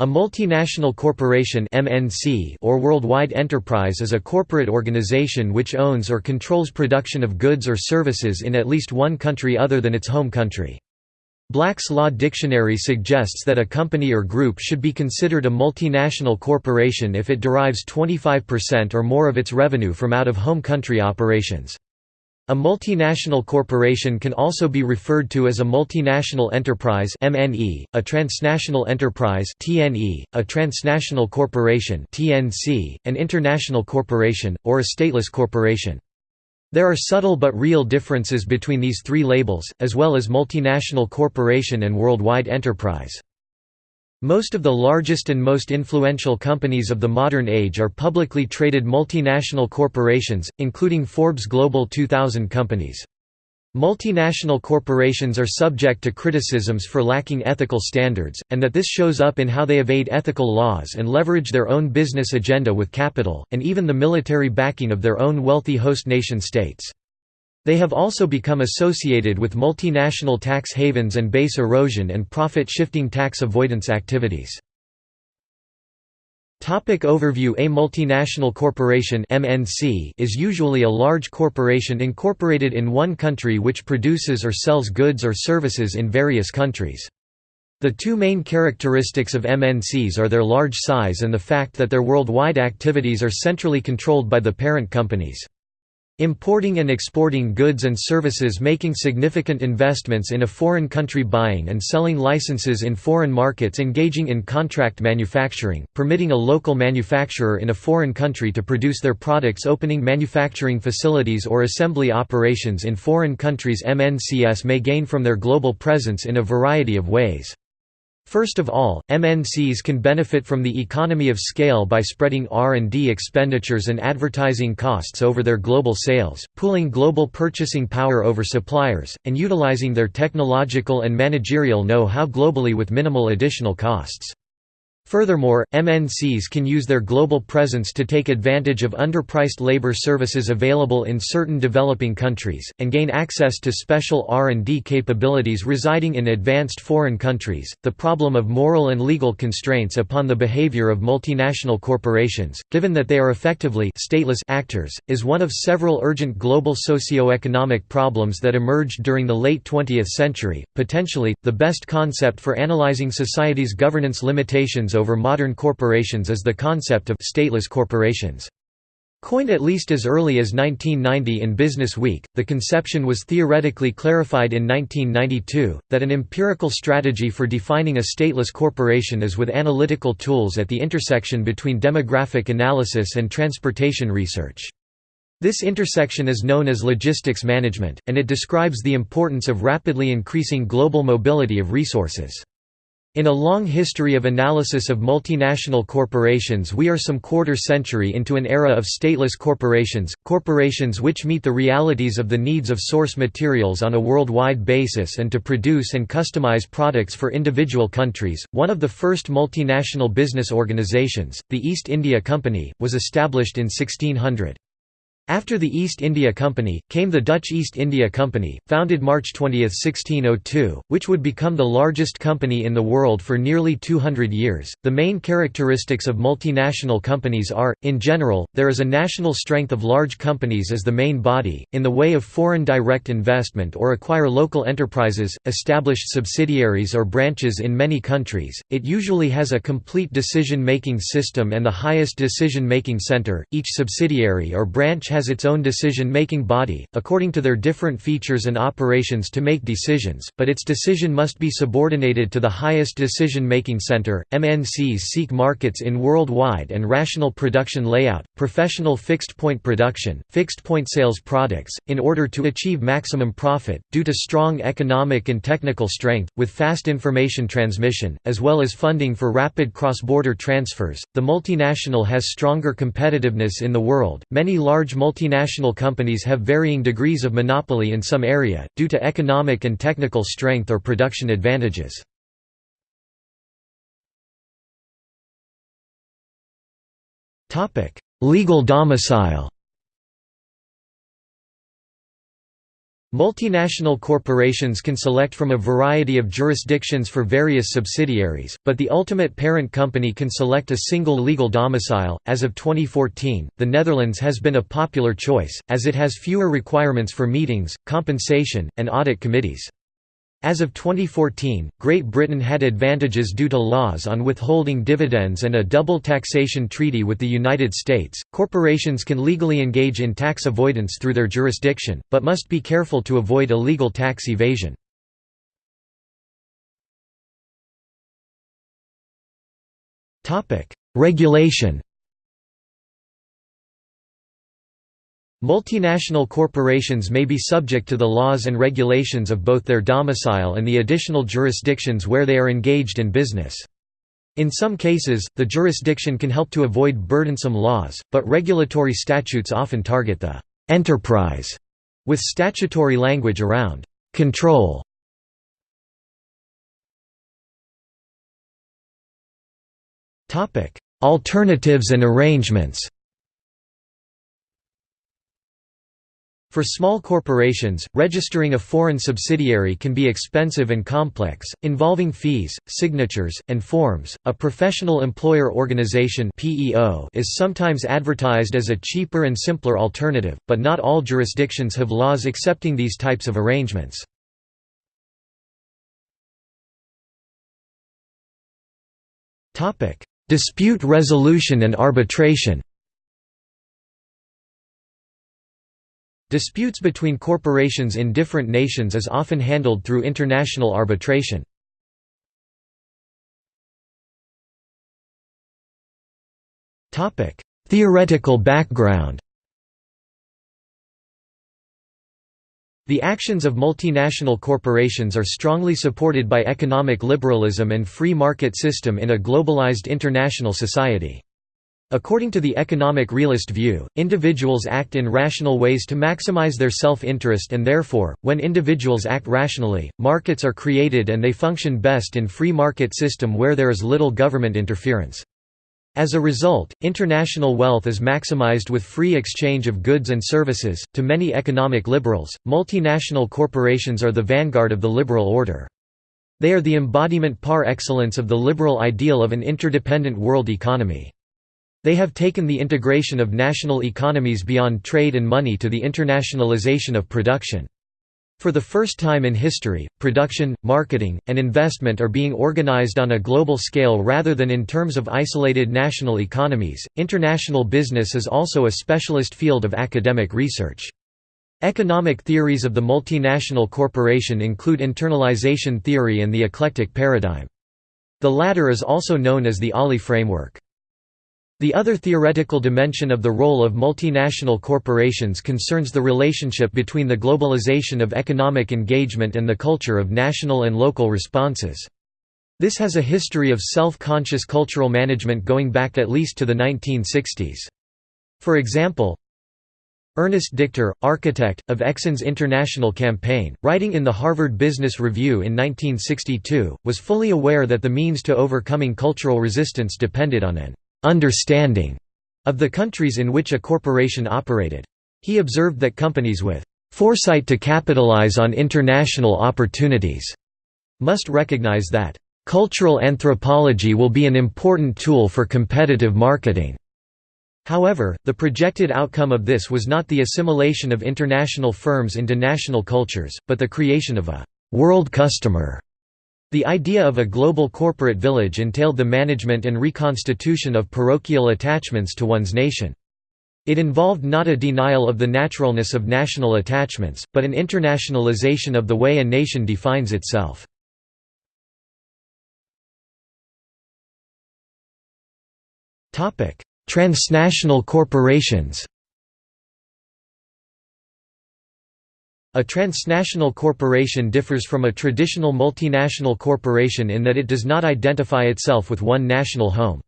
A multinational corporation (MNC) or worldwide enterprise is a corporate organization which owns or controls production of goods or services in at least one country other than its home country. Black's Law Dictionary suggests that a company or group should be considered a multinational corporation if it derives 25% or more of its revenue from out-of-home country operations. A multinational corporation can also be referred to as a multinational enterprise (MNE), a transnational enterprise (TNE), a transnational corporation (TNC), an international corporation, or a stateless corporation. There are subtle but real differences between these three labels, as well as multinational corporation and worldwide enterprise. Most of the largest and most influential companies of the modern age are publicly traded multinational corporations, including Forbes Global 2000 companies. Multinational corporations are subject to criticisms for lacking ethical standards, and that this shows up in how they evade ethical laws and leverage their own business agenda with capital, and even the military backing of their own wealthy host nation states. They have also become associated with multinational tax havens and base erosion and profit-shifting tax avoidance activities. Topic overview A multinational corporation MNC is usually a large corporation incorporated in one country which produces or sells goods or services in various countries. The two main characteristics of MNCs are their large size and the fact that their worldwide activities are centrally controlled by the parent companies. Importing and exporting goods and services making significant investments in a foreign country buying and selling licenses in foreign markets engaging in contract manufacturing, permitting a local manufacturer in a foreign country to produce their products opening manufacturing facilities or assembly operations in foreign countries MNCs may gain from their global presence in a variety of ways. First of all, MNCs can benefit from the economy of scale by spreading R&D expenditures and advertising costs over their global sales, pooling global purchasing power over suppliers, and utilizing their technological and managerial know-how globally with minimal additional costs. Furthermore, MNCs can use their global presence to take advantage of underpriced labor services available in certain developing countries, and gain access to special R&D capabilities residing in advanced foreign countries. The problem of moral and legal constraints upon the behavior of multinational corporations, given that they are effectively stateless actors, is one of several urgent global socio-economic problems that emerged during the late 20th century. Potentially, the best concept for analyzing society's governance limitations over modern corporations is the concept of stateless corporations. Coined at least as early as 1990 in Business Week, the conception was theoretically clarified in 1992, that an empirical strategy for defining a stateless corporation is with analytical tools at the intersection between demographic analysis and transportation research. This intersection is known as logistics management, and it describes the importance of rapidly increasing global mobility of resources. In a long history of analysis of multinational corporations we are some quarter century into an era of stateless corporations, corporations which meet the realities of the needs of source materials on a worldwide basis and to produce and customize products for individual countries. One of the first multinational business organizations, the East India Company, was established in 1600. After the East India Company, came the Dutch East India Company, founded March 20, 1602, which would become the largest company in the world for nearly 200 years. The main characteristics of multinational companies are, in general, there is a national strength of large companies as the main body, in the way of foreign direct investment or acquire local enterprises, established subsidiaries or branches in many countries. It usually has a complete decision making system and the highest decision making center. Each subsidiary or branch has its own decision-making body, according to their different features and operations to make decisions, but its decision must be subordinated to the highest decision-making center. MNCs seek markets in worldwide and rational production layout, professional fixed-point production, fixed-point sales products, in order to achieve maximum profit, due to strong economic and technical strength, with fast information transmission, as well as funding for rapid cross-border transfers. The multinational has stronger competitiveness in the world. Many large multinational companies have varying degrees of monopoly in some area, due to economic and technical strength or production advantages. Legal domicile Multinational corporations can select from a variety of jurisdictions for various subsidiaries, but the ultimate parent company can select a single legal domicile. As of 2014, the Netherlands has been a popular choice, as it has fewer requirements for meetings, compensation, and audit committees. As of 2014, Great Britain had advantages due to laws on withholding dividends and a double taxation treaty with the United States. Corporations can legally engage in tax avoidance through their jurisdiction, but must be careful to avoid illegal tax evasion. Topic: Regulation Multinational corporations may be subject to the laws and regulations of both their domicile and the additional jurisdictions where they are engaged in business. In some cases, the jurisdiction can help to avoid burdensome laws, but regulatory statutes often target the «enterprise» with statutory language around «control». Alternatives and arrangements For small corporations, registering a foreign subsidiary can be expensive and complex, involving fees, signatures, and forms. A professional employer organization (PEO) is sometimes advertised as a cheaper and simpler alternative, but not all jurisdictions have laws accepting these types of arrangements. Topic: Dispute resolution and arbitration. Disputes between corporations in different nations is often handled through international arbitration. Theoretical background The actions of multinational corporations are strongly supported by economic liberalism and free market system in a globalized international society. According to the economic realist view, individuals act in rational ways to maximize their self-interest and therefore, when individuals act rationally, markets are created and they function best in free market system where there is little government interference. As a result, international wealth is maximized with free exchange of goods and services. To many economic liberals, multinational corporations are the vanguard of the liberal order. They are the embodiment par excellence of the liberal ideal of an interdependent world economy. They have taken the integration of national economies beyond trade and money to the internationalization of production. For the first time in history, production, marketing, and investment are being organized on a global scale rather than in terms of isolated national economies. International business is also a specialist field of academic research. Economic theories of the multinational corporation include internalization theory and the eclectic paradigm. The latter is also known as the OLI framework. The other theoretical dimension of the role of multinational corporations concerns the relationship between the globalization of economic engagement and the culture of national and local responses. This has a history of self-conscious cultural management going back at least to the 1960s. For example, Ernest Dichter, architect, of Exxon's international campaign, writing in the Harvard Business Review in 1962, was fully aware that the means to overcoming cultural resistance depended on an understanding of the countries in which a corporation operated. He observed that companies with foresight to capitalize on international opportunities must recognize that cultural anthropology will be an important tool for competitive marketing. However, the projected outcome of this was not the assimilation of international firms into national cultures, but the creation of a world customer the idea of a global corporate village entailed the management and reconstitution of parochial attachments to one's nation. It involved not a denial of the naturalness of national attachments, but an internationalization of the way a nation defines itself. Transnational corporations A transnational corporation differs from a traditional multinational corporation in that it does not identify itself with one national home.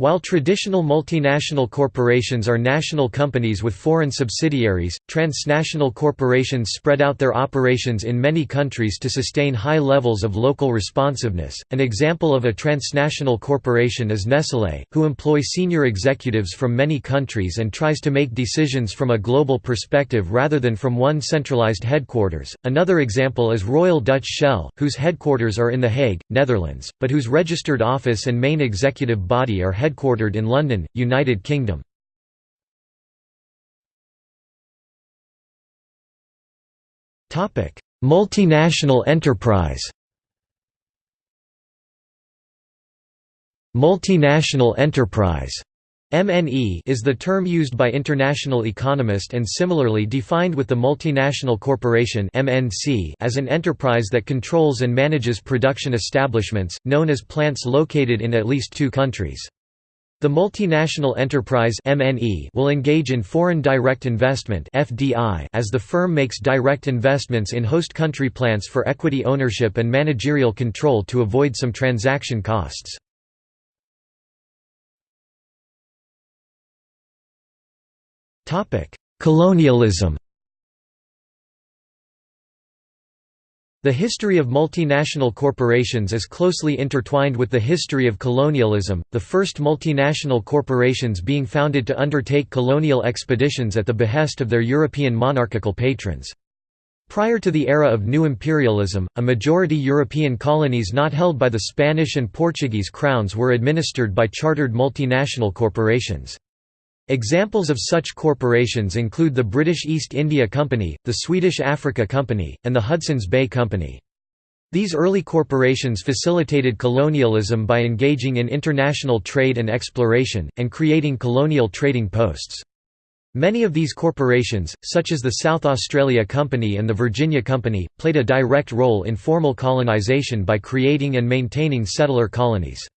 While traditional multinational corporations are national companies with foreign subsidiaries, transnational corporations spread out their operations in many countries to sustain high levels of local responsiveness. An example of a transnational corporation is Nestlé, who employ senior executives from many countries and tries to make decisions from a global perspective rather than from one centralized headquarters. Another example is Royal Dutch Shell, whose headquarters are in The Hague, Netherlands, but whose registered office and main executive body are headquartered headquartered in London, United Kingdom. Multinational enterprise Multinational enterprise MNE is the term used by international economists and similarly defined with the multinational corporation MNC as an enterprise that controls and manages production establishments, known as plants located in at least two countries. The multinational enterprise MNE will engage in foreign direct investment FDI as the firm makes direct investments in host country plants for equity ownership and managerial control to avoid some transaction costs. Colonialism The history of multinational corporations is closely intertwined with the history of colonialism, the first multinational corporations being founded to undertake colonial expeditions at the behest of their European monarchical patrons. Prior to the era of new imperialism, a majority European colonies not held by the Spanish and Portuguese crowns were administered by chartered multinational corporations. Examples of such corporations include the British East India Company, the Swedish Africa Company, and the Hudson's Bay Company. These early corporations facilitated colonialism by engaging in international trade and exploration, and creating colonial trading posts. Many of these corporations, such as the South Australia Company and the Virginia Company, played a direct role in formal colonization by creating and maintaining settler colonies.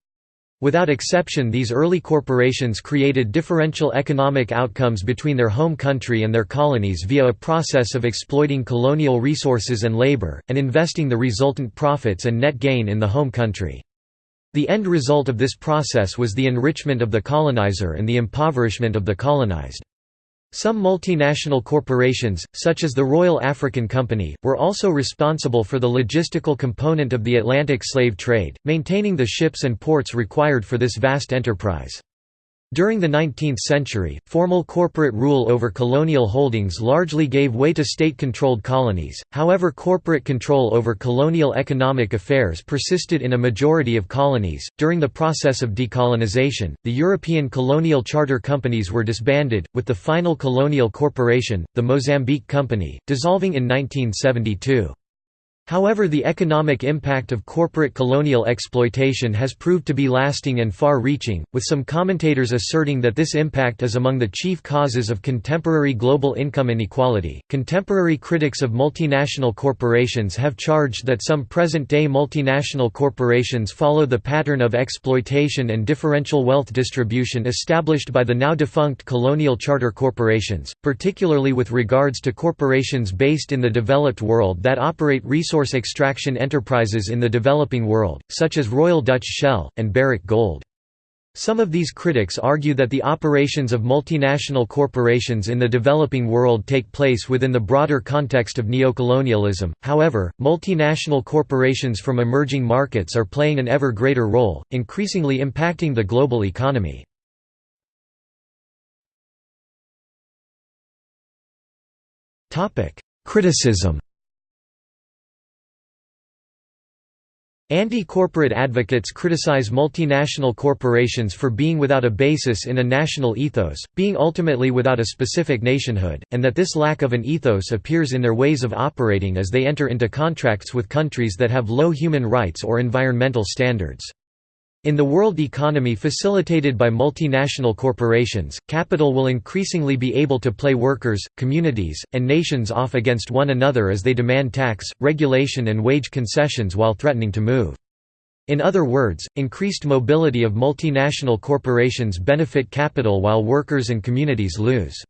Without exception these early corporations created differential economic outcomes between their home country and their colonies via a process of exploiting colonial resources and labor, and investing the resultant profits and net gain in the home country. The end result of this process was the enrichment of the colonizer and the impoverishment of the colonized. Some multinational corporations, such as the Royal African Company, were also responsible for the logistical component of the Atlantic slave trade, maintaining the ships and ports required for this vast enterprise. During the 19th century, formal corporate rule over colonial holdings largely gave way to state-controlled colonies, however corporate control over colonial economic affairs persisted in a majority of colonies. During the process of decolonization, the European colonial charter companies were disbanded, with the final colonial corporation, the Mozambique Company, dissolving in 1972. However the economic impact of corporate colonial exploitation has proved to be lasting and far-reaching, with some commentators asserting that this impact is among the chief causes of contemporary global income inequality. Contemporary critics of multinational corporations have charged that some present-day multinational corporations follow the pattern of exploitation and differential wealth distribution established by the now defunct colonial charter corporations, particularly with regards to corporations based in the developed world that operate resource resource extraction enterprises in the developing world, such as Royal Dutch Shell, and Barrick Gold. Some of these critics argue that the operations of multinational corporations in the developing world take place within the broader context of neocolonialism. However, multinational corporations from emerging markets are playing an ever greater role, increasingly impacting the global economy. Topic: Criticism Anti-corporate advocates criticize multinational corporations for being without a basis in a national ethos, being ultimately without a specific nationhood, and that this lack of an ethos appears in their ways of operating as they enter into contracts with countries that have low human rights or environmental standards. In the world economy facilitated by multinational corporations, capital will increasingly be able to play workers, communities, and nations off against one another as they demand tax, regulation and wage concessions while threatening to move. In other words, increased mobility of multinational corporations benefit capital while workers and communities lose.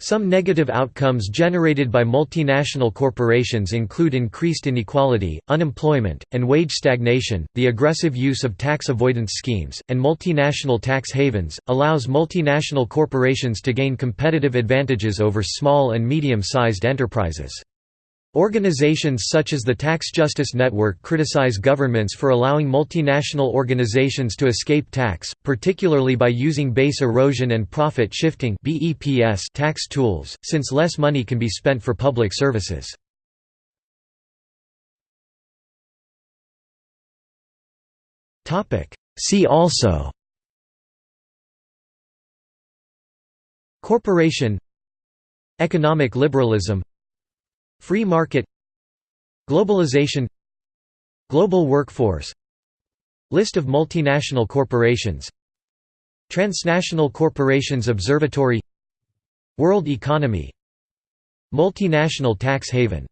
Some negative outcomes generated by multinational corporations include increased inequality, unemployment, and wage stagnation. The aggressive use of tax avoidance schemes, and multinational tax havens, allows multinational corporations to gain competitive advantages over small and medium sized enterprises. Organizations such as the Tax Justice Network criticize governments for allowing multinational organizations to escape tax, particularly by using base erosion and profit shifting tax tools, since less money can be spent for public services. See also Corporation Economic liberalism Free market Globalization Global workforce List of multinational corporations Transnational Corporations Observatory World economy Multinational tax haven